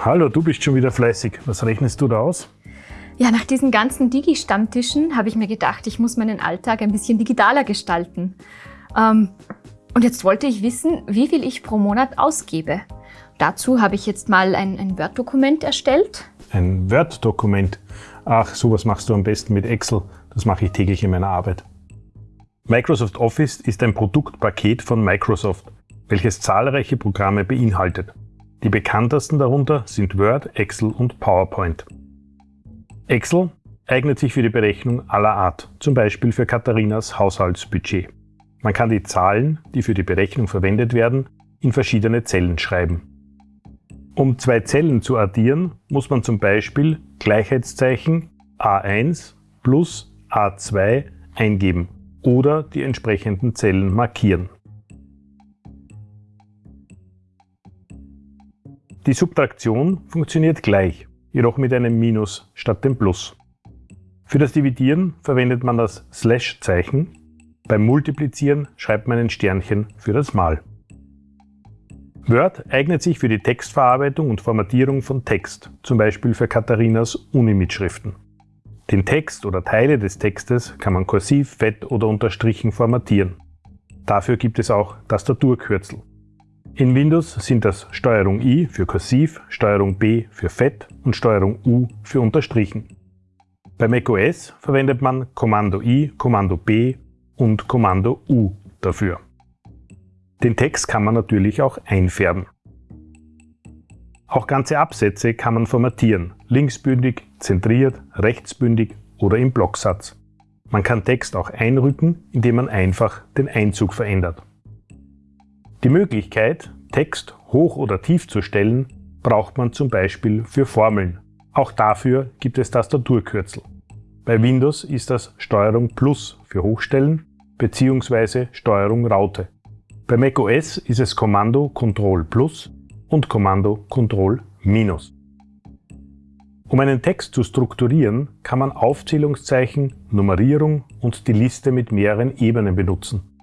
Hallo, du bist schon wieder fleißig. Was rechnest du da aus? Ja, nach diesen ganzen Digi-Stammtischen habe ich mir gedacht, ich muss meinen Alltag ein bisschen digitaler gestalten. Ähm, und jetzt wollte ich wissen, wie viel ich pro Monat ausgebe. Dazu habe ich jetzt mal ein, ein Word-Dokument erstellt. Ein Word-Dokument? Ach, sowas machst du am besten mit Excel. Das mache ich täglich in meiner Arbeit. Microsoft Office ist ein Produktpaket von Microsoft, welches zahlreiche Programme beinhaltet. Die bekanntesten darunter sind Word, Excel und PowerPoint. Excel eignet sich für die Berechnung aller Art, zum Beispiel für Katharinas Haushaltsbudget. Man kann die Zahlen, die für die Berechnung verwendet werden, in verschiedene Zellen schreiben. Um zwei Zellen zu addieren, muss man zum Beispiel Gleichheitszeichen A1 plus A2 eingeben oder die entsprechenden Zellen markieren. Die Subtraktion funktioniert gleich, jedoch mit einem Minus statt dem Plus. Für das Dividieren verwendet man das Slash-Zeichen, beim Multiplizieren schreibt man ein Sternchen für das Mal. Word eignet sich für die Textverarbeitung und Formatierung von Text, zum Beispiel für Katharinas Uni-Mitschriften. Den Text oder Teile des Textes kann man kursiv, fett oder unterstrichen formatieren. Dafür gibt es auch Tastaturkürzel. In Windows sind das Steuerung I für kursiv, Steuerung B für fett und Steuerung U für unterstrichen. Bei macOS verwendet man Kommando I, Kommando B und Kommando U dafür. Den Text kann man natürlich auch einfärben. Auch ganze Absätze kann man formatieren, linksbündig, zentriert, rechtsbündig oder im Blocksatz. Man kann Text auch einrücken, indem man einfach den Einzug verändert. Die Möglichkeit, Text hoch oder tief zu stellen, braucht man zum Beispiel für Formeln. Auch dafür gibt es Tastaturkürzel. Bei Windows ist das Steuerung Plus für Hochstellen bzw. Steuerung Raute. Bei macOS ist es Kommando Ctrl Plus und Kommando Ctrl Minus. Um einen Text zu strukturieren, kann man Aufzählungszeichen, Nummerierung und die Liste mit mehreren Ebenen benutzen.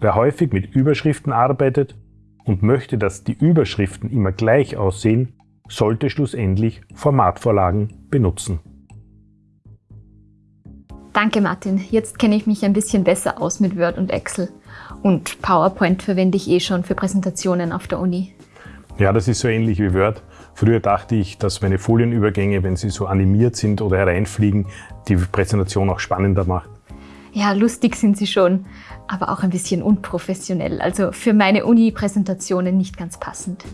Wer häufig mit Überschriften arbeitet und möchte, dass die Überschriften immer gleich aussehen, sollte schlussendlich Formatvorlagen benutzen. Danke Martin, jetzt kenne ich mich ein bisschen besser aus mit Word und Excel. Und PowerPoint verwende ich eh schon für Präsentationen auf der Uni. Ja, das ist so ähnlich wie Word. Früher dachte ich, dass meine Folienübergänge, wenn sie so animiert sind oder hereinfliegen, die Präsentation auch spannender macht. Ja, lustig sind sie schon, aber auch ein bisschen unprofessionell. Also für meine Uni-Präsentationen nicht ganz passend.